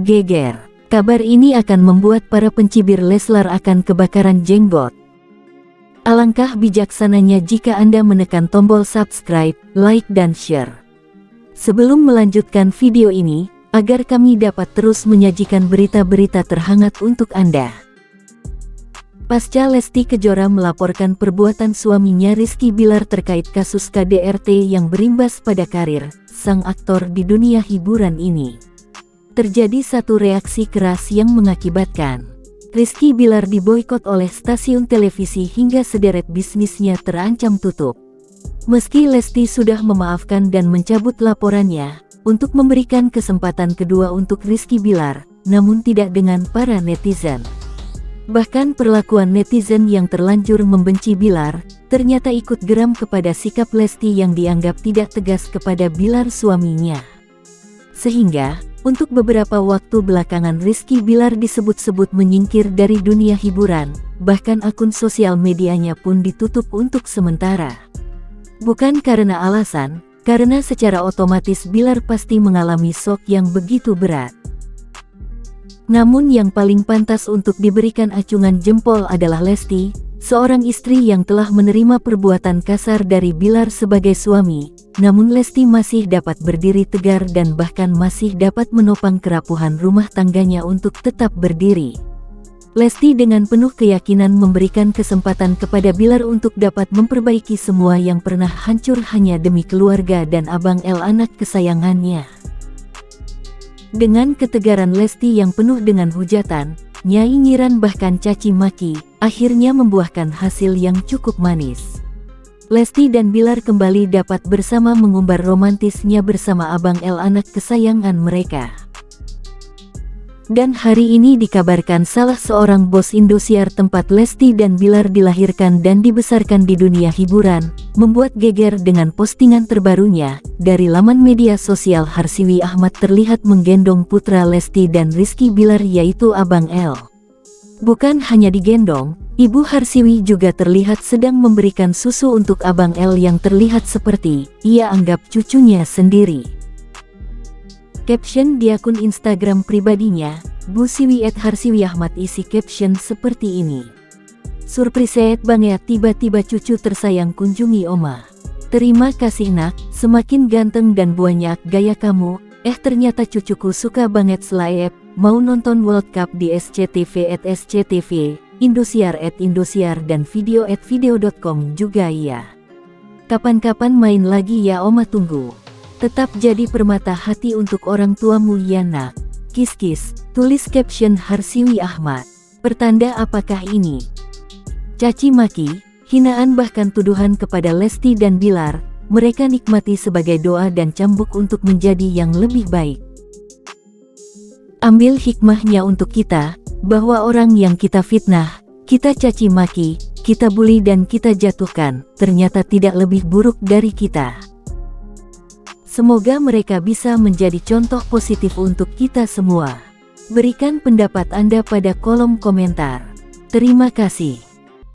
Geger. Kabar ini akan membuat para pencibir Leslar akan kebakaran jenggot. Alangkah bijaksananya jika Anda menekan tombol subscribe, like dan share. Sebelum melanjutkan video ini, agar kami dapat terus menyajikan berita-berita terhangat untuk Anda. Pasca Lesti Kejora melaporkan perbuatan suaminya Rizky Bilar terkait kasus KDRT yang berimbas pada karir sang aktor di dunia hiburan ini terjadi satu reaksi keras yang mengakibatkan Rizky Bilar diboykot oleh stasiun televisi hingga sederet bisnisnya terancam tutup. Meski Lesti sudah memaafkan dan mencabut laporannya, untuk memberikan kesempatan kedua untuk Rizky Bilar, namun tidak dengan para netizen. Bahkan perlakuan netizen yang terlanjur membenci Bilar, ternyata ikut geram kepada sikap Lesti yang dianggap tidak tegas kepada Bilar suaminya. Sehingga, untuk beberapa waktu belakangan Rizky Bilar disebut-sebut menyingkir dari dunia hiburan, bahkan akun sosial medianya pun ditutup untuk sementara. Bukan karena alasan, karena secara otomatis Bilar pasti mengalami shock yang begitu berat. Namun yang paling pantas untuk diberikan acungan jempol adalah Lesti, seorang istri yang telah menerima perbuatan kasar dari Bilar sebagai suami, namun Lesti masih dapat berdiri tegar dan bahkan masih dapat menopang kerapuhan rumah tangganya untuk tetap berdiri. Lesti dengan penuh keyakinan memberikan kesempatan kepada Bilar untuk dapat memperbaiki semua yang pernah hancur hanya demi keluarga dan Abang El anak kesayangannya. Dengan ketegaran Lesti yang penuh dengan hujatan, Nyai Nyiran bahkan caci maki, akhirnya membuahkan hasil yang cukup manis. Lesti dan Bilar kembali dapat bersama mengumbar romantisnya bersama Abang El anak kesayangan mereka. Dan hari ini dikabarkan salah seorang bos Indosiar tempat Lesti dan Bilar dilahirkan dan dibesarkan di dunia hiburan, membuat geger dengan postingan terbarunya, dari laman media sosial Harsiwi Ahmad terlihat menggendong putra Lesti dan Rizky Bilar yaitu Abang El. Bukan hanya digendong, Ibu Harsiwi juga terlihat sedang memberikan susu untuk Abang El yang terlihat seperti, ia anggap cucunya sendiri. Caption di akun Instagram pribadinya, Bu Siwi at Harsiwi Ahmad isi caption seperti ini. Surprise banget tiba-tiba cucu tersayang kunjungi Oma. Terima kasih nak, semakin ganteng dan banyak gaya kamu, eh ternyata cucuku suka banget selaep, mau nonton World Cup di SCTV at SCTV, Indosiar at Indosiar dan video at video.com juga ya. Kapan-kapan main lagi ya oma tunggu. Tetap jadi permata hati untuk orang tuamu ya nak. Kis-kis, tulis caption Harsiwi Ahmad. Pertanda apakah ini? Caci maki, Hinaan bahkan tuduhan kepada Lesti dan Bilar, mereka nikmati sebagai doa dan cambuk untuk menjadi yang lebih baik. Ambil hikmahnya untuk kita, bahwa orang yang kita fitnah, kita caci maki, kita bully dan kita jatuhkan, ternyata tidak lebih buruk dari kita. Semoga mereka bisa menjadi contoh positif untuk kita semua. Berikan pendapat Anda pada kolom komentar. Terima kasih.